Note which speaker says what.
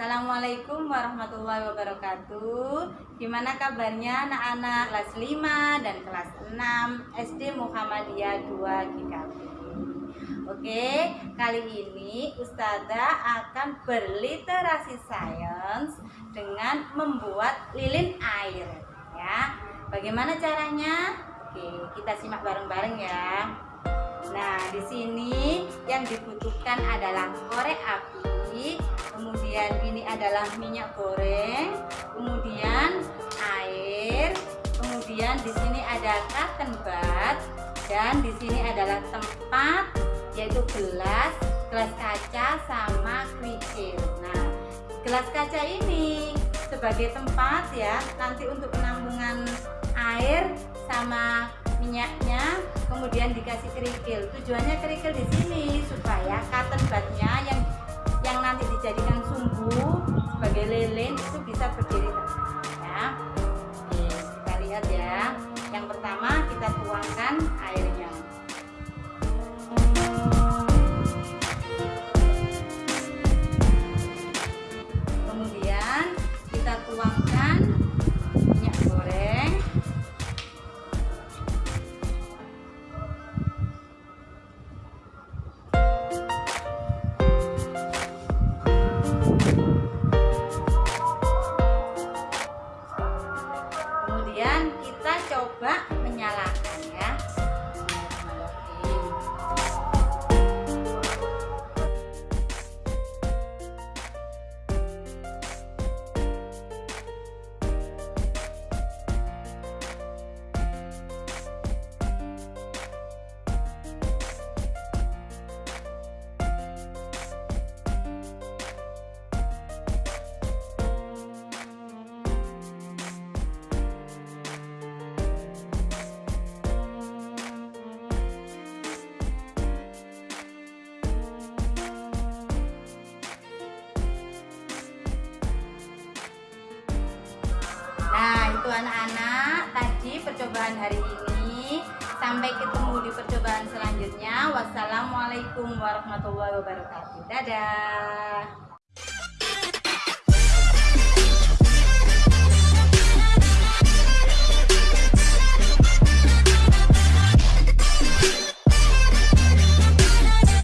Speaker 1: Assalamualaikum warahmatullahi wabarakatuh Gimana kabarnya anak-anak kelas 5 dan kelas 6 SD Muhammadiyah 2 GKB Oke, kali ini Ustazah akan berliterasi sains dengan membuat lilin air ya. Bagaimana caranya? Oke, kita simak bareng-bareng ya. Nah, di sini yang dibutuhkan adalah korek api, kemudian ini adalah minyak goreng, kemudian air, kemudian di sini ada cotton bud dan di sini adalah tempat yaitu gelas, gelas kaca sama kerikil. Nah, gelas kaca ini sebagai tempat ya nanti untuk penampungan air sama minyaknya kemudian dikasih kerikil tujuannya kerikil di sini supaya cotton budnya yang bisa berdiri ya. Oke, kita lihat ya. Yang pertama kita tuangkan airnya. Kemudian kita tuangkan Itu anak-anak tadi percobaan hari ini. Sampai ketemu di percobaan selanjutnya. Wassalamualaikum warahmatullahi wabarakatuh. Dadah